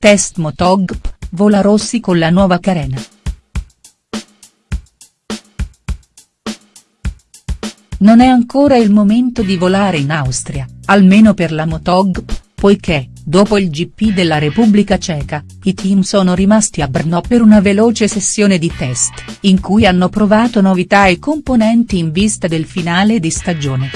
test Motogp, vola Rossi con la nuova carena. Non è ancora il momento di volare in Austria, almeno per la Motogp, poiché, dopo il GP della Repubblica Ceca, i team sono rimasti a Brno per una veloce sessione di test, in cui hanno provato novità e componenti in vista del finale di stagione.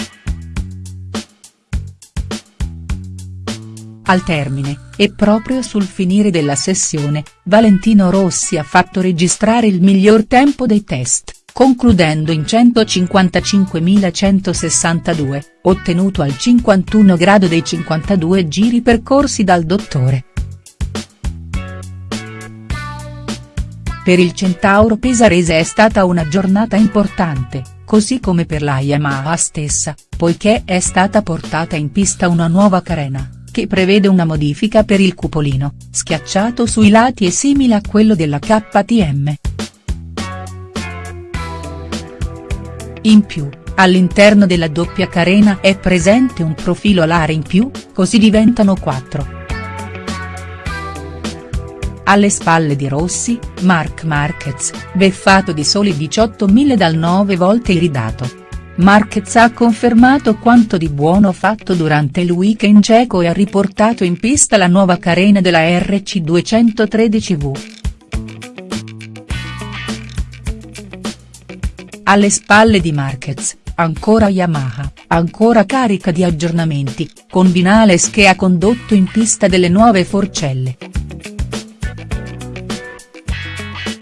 Al termine, e proprio sul finire della sessione, Valentino Rossi ha fatto registrare il miglior tempo dei test concludendo in 155.162, ottenuto al 51 grado dei 52 giri percorsi dal dottore. Per il Centauro Pesarese è stata una giornata importante, così come per la Yamaha stessa, poiché è stata portata in pista una nuova carena, che prevede una modifica per il cupolino, schiacciato sui lati e simile a quello della KTM. In più, all'interno della doppia carena è presente un profilo alare in più, così diventano quattro. Alle spalle di Rossi, Marc Marquez, beffato di soli 18.000 dal 9 volte iridato. Marquez ha confermato quanto di buono fatto durante il weekend cieco e ha riportato in pista la nuova carena della RC213V. Alle spalle di Marquez, ancora Yamaha, ancora carica di aggiornamenti, con Vinales che ha condotto in pista delle nuove forcelle.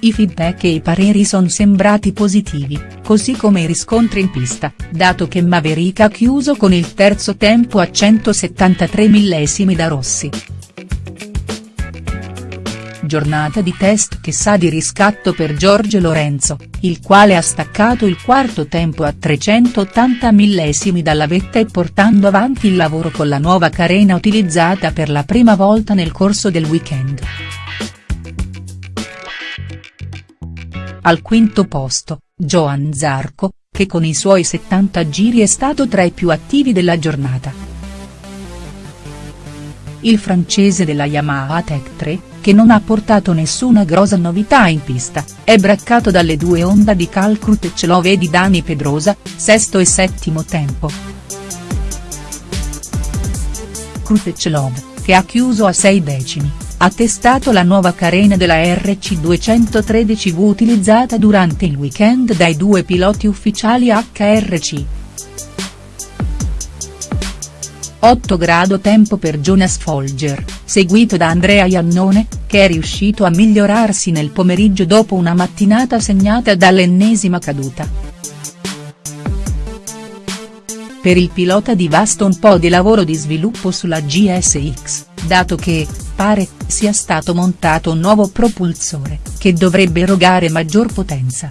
I feedback e i pareri sono sembrati positivi, così come i riscontri in pista, dato che Maverick ha chiuso con il terzo tempo a 173 millesimi da Rossi giornata di test che sa di riscatto per Giorgio Lorenzo, il quale ha staccato il quarto tempo a 380 millesimi dalla vetta e portando avanti il lavoro con la nuova carena utilizzata per la prima volta nel corso del weekend. Al quinto posto, Johan Zarco, che con i suoi 70 giri è stato tra i più attivi della giornata. Il francese della Yamaha Tech 3, che non ha portato nessuna grossa novità in pista, è braccato dalle due Honda di Cal Crutechlov e di Dani Pedrosa, sesto e settimo tempo. Crutechlov, che ha chiuso a sei decimi, ha testato la nuova carena della RC213V utilizzata durante il weekend dai due piloti ufficiali HRC. 8 grado tempo per Jonas Folger, seguito da Andrea Iannone, che è riuscito a migliorarsi nel pomeriggio dopo una mattinata segnata dall'ennesima caduta. Per il pilota di Vasta un po' di lavoro di sviluppo sulla GSX, dato che, pare, sia stato montato un nuovo propulsore, che dovrebbe erogare maggior potenza.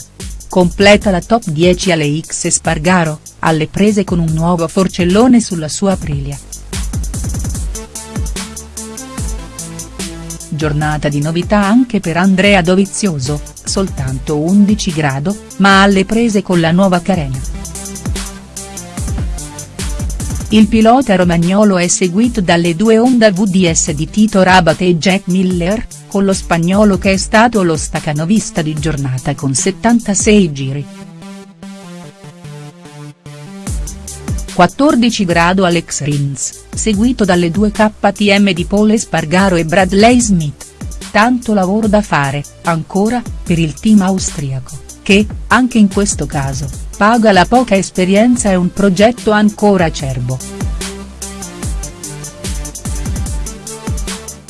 Completa la top 10 alle X Spargaro, alle prese con un nuovo forcellone sulla sua Aprilia. Giornata di novità anche per Andrea Dovizioso, soltanto 11 grado, ma alle prese con la nuova carena. Il pilota romagnolo è seguito dalle due Honda VDS di Tito Rabat e Jack Miller, con lo spagnolo che è stato lo stacanovista di giornata con 76 giri. 14 grado Alex Rins, seguito dalle due KTM di Paul Espargaro e Bradley Smith. Tanto lavoro da fare, ancora, per il team austriaco, che, anche in questo caso, paga la poca esperienza e un progetto ancora acerbo.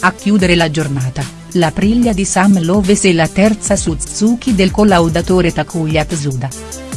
A chiudere la giornata, la priglia di Sam Loves e la terza Suzuki del collaudatore Takuya Tsuda.